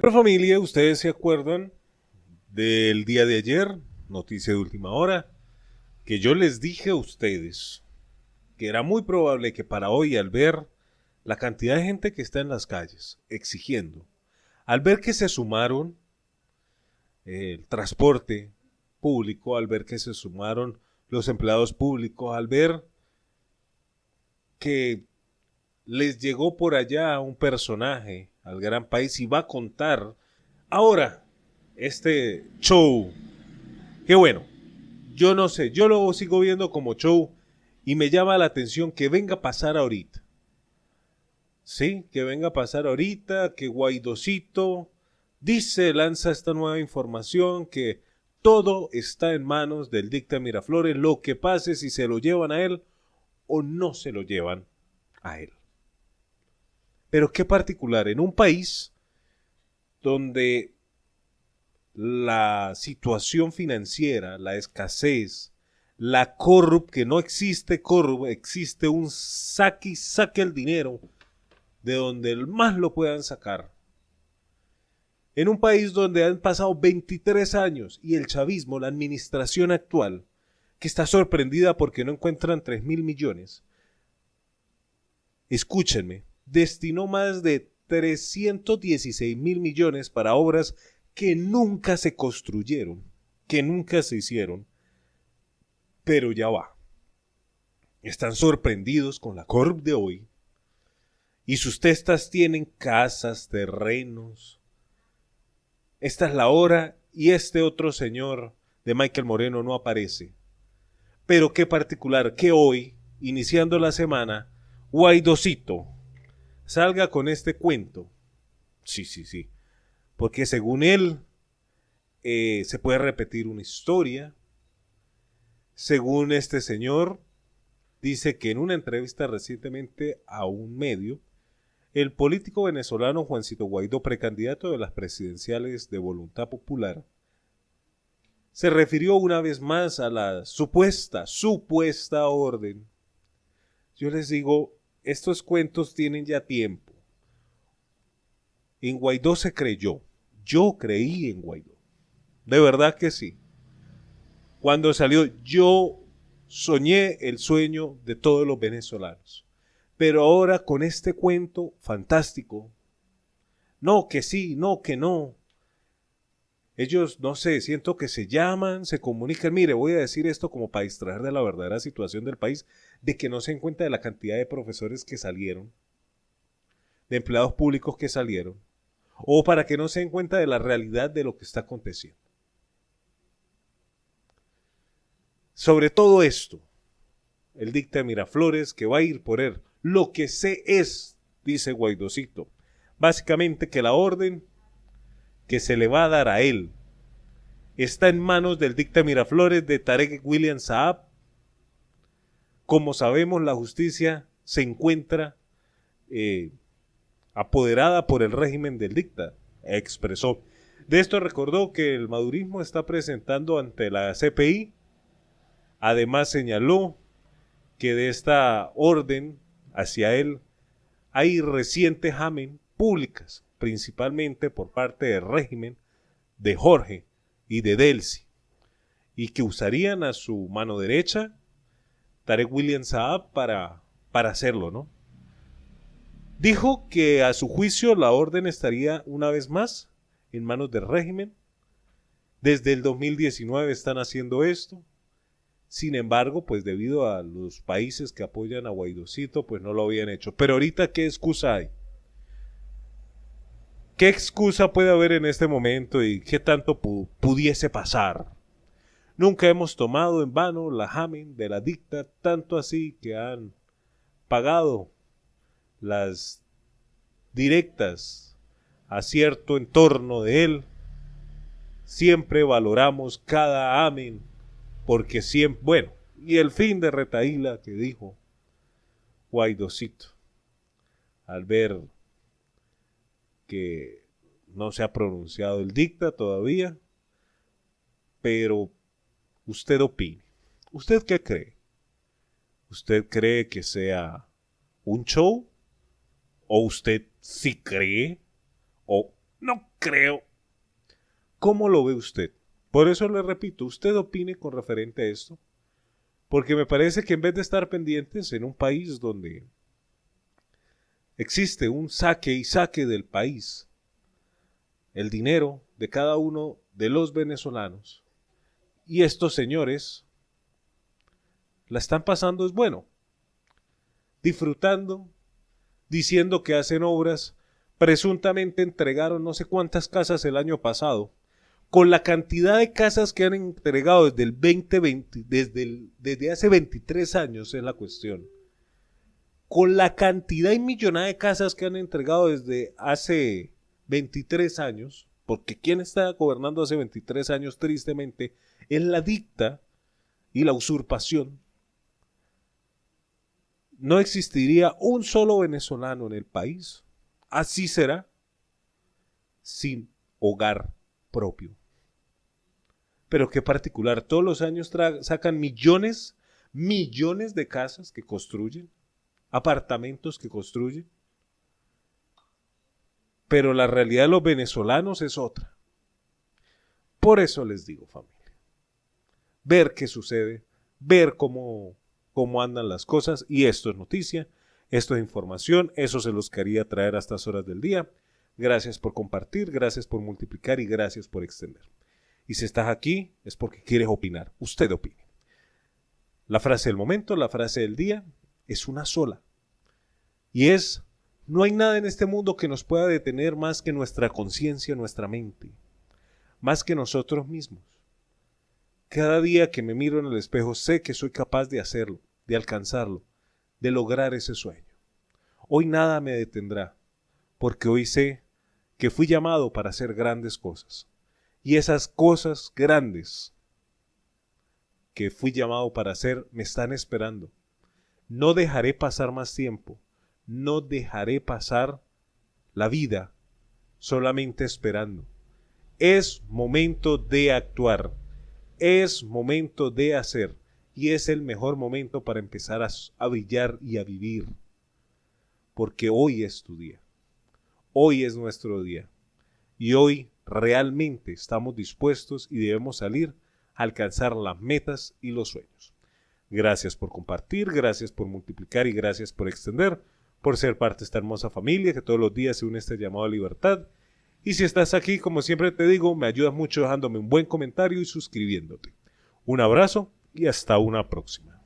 Pero familia, ustedes se acuerdan del día de ayer, noticia de última hora, que yo les dije a ustedes que era muy probable que para hoy al ver la cantidad de gente que está en las calles exigiendo, al ver que se sumaron el transporte público, al ver que se sumaron los empleados públicos, al ver que les llegó por allá un personaje al gran país y va a contar ahora este show. Qué bueno, yo no sé, yo lo sigo viendo como show y me llama la atención que venga a pasar ahorita. Sí, que venga a pasar ahorita, que Guaidocito dice, lanza esta nueva información, que todo está en manos del dicta Miraflores, lo que pase si se lo llevan a él o no se lo llevan a él. Pero qué particular, en un país donde la situación financiera, la escasez, la corrup, que no existe corrup, existe un saque y saque el dinero de donde más lo puedan sacar. En un país donde han pasado 23 años y el chavismo, la administración actual, que está sorprendida porque no encuentran 3 mil millones, escúchenme, destinó más de 316 mil millones para obras que nunca se construyeron, que nunca se hicieron. Pero ya va. Están sorprendidos con la Corp de hoy. Y sus testas tienen casas, terrenos. Esta es la hora y este otro señor de Michael Moreno no aparece. Pero qué particular que hoy, iniciando la semana, Guaidocito salga con este cuento. Sí, sí, sí. Porque según él, eh, se puede repetir una historia. Según este señor, dice que en una entrevista recientemente a un medio, el político venezolano Juancito Guaidó, precandidato de las presidenciales de Voluntad Popular, se refirió una vez más a la supuesta, supuesta orden. Yo les digo, estos cuentos tienen ya tiempo. En Guaidó se creyó. Yo creí en Guaidó. De verdad que sí. Cuando salió, yo soñé el sueño de todos los venezolanos. Pero ahora con este cuento fantástico, no que sí, no que no. Ellos, no sé, siento que se llaman, se comunican. Mire, voy a decir esto como para distraer de la verdadera situación del país de que no se den cuenta de la cantidad de profesores que salieron, de empleados públicos que salieron, o para que no se den cuenta de la realidad de lo que está aconteciendo. Sobre todo esto, el dicta Miraflores que va a ir por él. Lo que sé es, dice Guaidocito, básicamente que la orden que se le va a dar a él está en manos del dicta Miraflores de Tarek William Saab como sabemos, la justicia se encuentra eh, apoderada por el régimen del dicta, expresó. De esto recordó que el madurismo está presentando ante la CPI. Además señaló que de esta orden hacia él hay recientes jamen públicas, principalmente por parte del régimen de Jorge y de Delcy, y que usarían a su mano derecha Tarek William Saab para, para hacerlo, ¿no? Dijo que a su juicio la orden estaría una vez más en manos del régimen. Desde el 2019 están haciendo esto. Sin embargo, pues debido a los países que apoyan a Guaidocito, pues no lo habían hecho. Pero ahorita, ¿qué excusa hay? ¿Qué excusa puede haber en este momento y qué tanto pudiese pasar? Nunca hemos tomado en vano la jamen de la dicta, tanto así que han pagado las directas a cierto entorno de él. Siempre valoramos cada amén, porque siempre, bueno, y el fin de retaíla que dijo Guaidocito, al ver que no se ha pronunciado el dicta todavía, pero usted opine. ¿Usted qué cree? ¿Usted cree que sea un show? ¿O usted sí cree? ¿O no creo. ¿Cómo lo ve usted? Por eso le repito, usted opine con referente a esto, porque me parece que en vez de estar pendientes en un país donde existe un saque y saque del país, el dinero de cada uno de los venezolanos, y estos señores la están pasando es bueno, disfrutando, diciendo que hacen obras, presuntamente entregaron no sé cuántas casas el año pasado, con la cantidad de casas que han entregado desde el 2020, desde, desde hace 23 años es la cuestión, con la cantidad y millonada de casas que han entregado desde hace 23 años, porque quien está gobernando hace 23 años tristemente es la dicta y la usurpación, no existiría un solo venezolano en el país. Así será sin hogar propio. Pero qué particular, todos los años sacan millones, millones de casas que construyen, apartamentos que construyen. Pero la realidad de los venezolanos es otra. Por eso les digo, familia, ver qué sucede, ver cómo, cómo andan las cosas, y esto es noticia, esto es información, eso se los quería traer a estas horas del día. Gracias por compartir, gracias por multiplicar y gracias por extender. Y si estás aquí es porque quieres opinar. Usted opine. La frase del momento, la frase del día, es una sola. Y es, no hay nada en este mundo que nos pueda detener más que nuestra conciencia, nuestra mente, más que nosotros mismos. Cada día que me miro en el espejo sé que soy capaz de hacerlo, de alcanzarlo, de lograr ese sueño. Hoy nada me detendrá, porque hoy sé que fui llamado para hacer grandes cosas. Y esas cosas grandes que fui llamado para hacer me están esperando. No dejaré pasar más tiempo. No dejaré pasar la vida solamente esperando. Es momento de actuar. Es momento de hacer. Y es el mejor momento para empezar a, brillar y a vivir. Porque hoy es tu día. Hoy es nuestro día. Y hoy realmente estamos dispuestos y debemos salir a alcanzar las metas y los sueños. Gracias por compartir, gracias por multiplicar y gracias por extender, por ser parte de esta hermosa familia que todos los días se une a este llamado a libertad. Y si estás aquí, como siempre te digo, me ayudas mucho dejándome un buen comentario y suscribiéndote. Un abrazo y hasta una próxima.